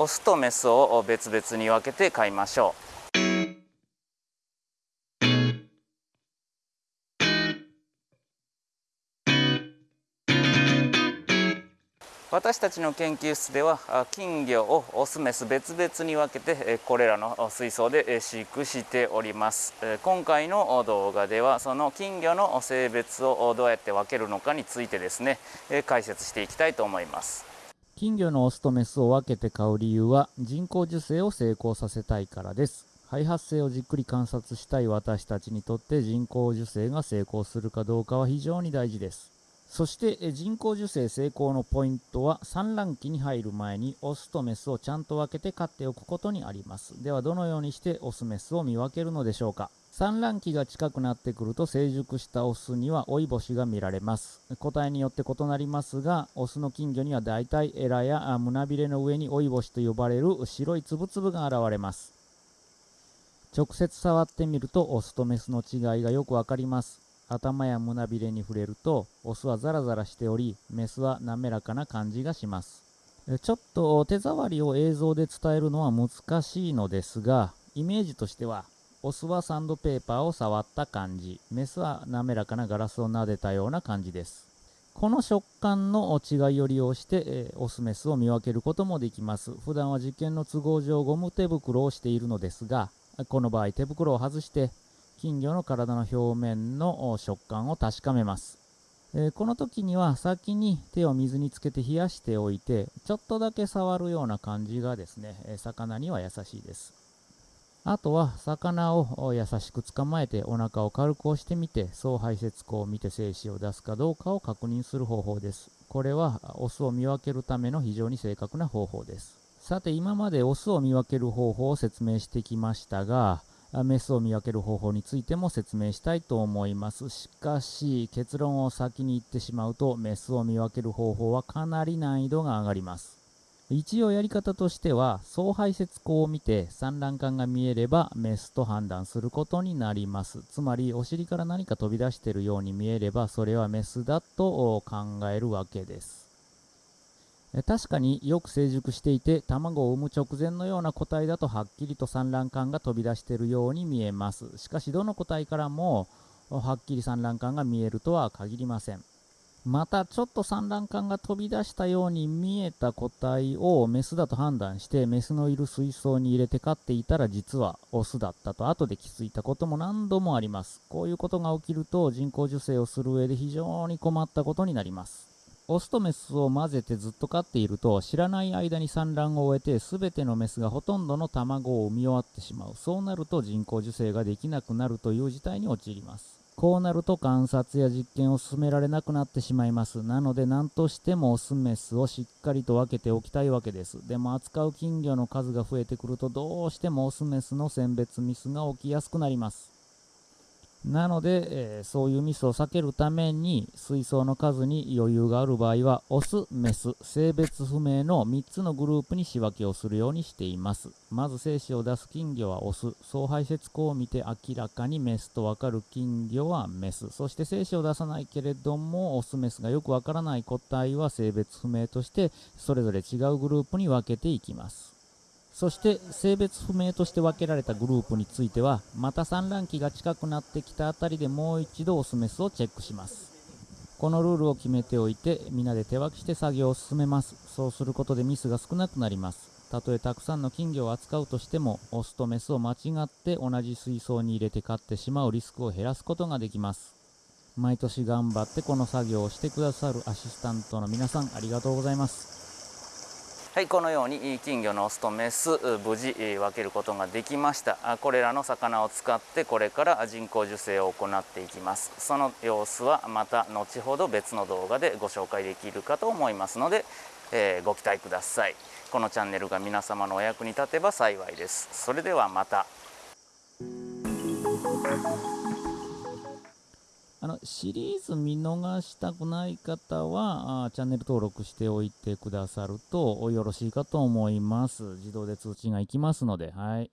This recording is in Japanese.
オスとメスを別々に分けて飼いましょう。私たちの研究室では金魚をオスメス別々に分けてこれらの水槽で飼育しております。今回の動画ではその金魚の性別をどうやって分けるのかについてですね解説していきたいと思います。金魚のオスとメスを分けて飼う理由は人工授精を成功させたいからです。肺発生をじっくり観察したい私たちにとって人工授精が成功するかどうかは非常に大事です。そして人工授精成功のポイントは産卵期に入る前にオスとメスをちゃんと分けて飼っておくことにあります。ではどのようにしてオスメスを見分けるのでしょうか？産卵期が近くなってくると成熟したオスには追い星が見られます。個体によって異なりますがオスの金魚にはだいたいエラや胸びれの上に追い星と呼ばれる白いつぶつぶが現れます。直接触ってみるとオスとメスの違いがよくわかります。頭や胸びれに触れるとオスはザラザラしておりメスは滑らかな感じがします。ちょっと手触りを映像で伝えるのは難しいのですがイメージとしてはオスはサンドペーパーを触った感じ。メスは滑らかなガラスを撫でたような感じです。この食感の違いを利用して、えオスメスを見分けることもできます。普段は実験の都合上ゴム手袋をしているのですがこの場合手袋を外して金魚の体の表面の食感を確かめます、えー、この時には先に手を水につけて冷やしておいてちょっとだけ触るような感じがですね魚には優しいです。あとは魚を優しく捕まえてお腹を軽く押してみて総排泄口を見て精子を出すかどうかを確認する方法ですこれはオスを見分けるための非常に正確な方法ですさて今までオスを見分ける方法を説明してきましたがメスを見分ける方法についても説明したいと思います。しかし、結論を先に言ってしまうと、メスを見分ける方法はかなり難易度が上がります。一応やり方としては、総排泄口を見て産卵管が見えればメスと判断することになります。つまり、お尻から何か飛び出しているように見えれば、それはメスだと考えるわけです。確かによく成熟していて卵を産む直前のような個体だとはっきりと産卵管が飛び出しているように見えますしかしどの個体からもはっきり産卵管が見えるとは限りませんまたちょっと産卵管が飛び出したように見えた個体をメスだと判断してメスのいる水槽に入れて飼っていたら実はオスだったと後で気づいたことも何度もあります。こういうことが起きると人工授精をする上で非常に困ったことになります。オスとメスを混ぜてずっと飼っていると知らない間に産卵を終えて全てのメスがほとんどの卵を産み終わってしまう。そうなると人工授精ができなくなるという事態に陥ります。こうなると観察や実験を進められなくなってしまいます。なので何としてもオスメスをしっかりと分けておきたいわけです。でも扱う金魚の数が増えてくるとどうしてもオスメスの選別ミスが起きやすくなります。なので、えー、そういうミスを避けるために水槽の数に余裕がある場合はオス、メス、性別不明の3つのグループに仕分けをするようにしています。まず精子を出す金魚はオス。総排泄口を見て明らかにメスとわかる金魚はメス。そして精子を出さないけれどもオス、メスがよくわからない個体は性別不明としてそれぞれ違うグループに分けていきます。そして性別不明として分けられたグループについてはまた産卵期が近くなってきたあたりでもう一度オスメスをチェックします。このルールを決めておいて皆で手分けして作業を進めます。そうすることでミスが少なくなります。たとえたくさんの金魚を扱うとしてもオスとメスを間違って同じ水槽に入れて飼ってしまうリスクを減らすことができます。毎年頑張ってこの作業をしてくださるアシスタントの皆さんありがとうございます。はいこのように金魚のオスとメス無事分けることができました。これらの魚を使ってこれから人工授精を行っていきます。その様子はまた後ほど別の動画でご紹介できるかと思いますので、えー、ご期待ください。このチャンネルが皆様のお役に立てば幸いです。それではまた。あのシリーズ見逃したくない方はあチャンネル登録しておいてくださるとよろしいかと思います。自動で通知がいきますので、はい。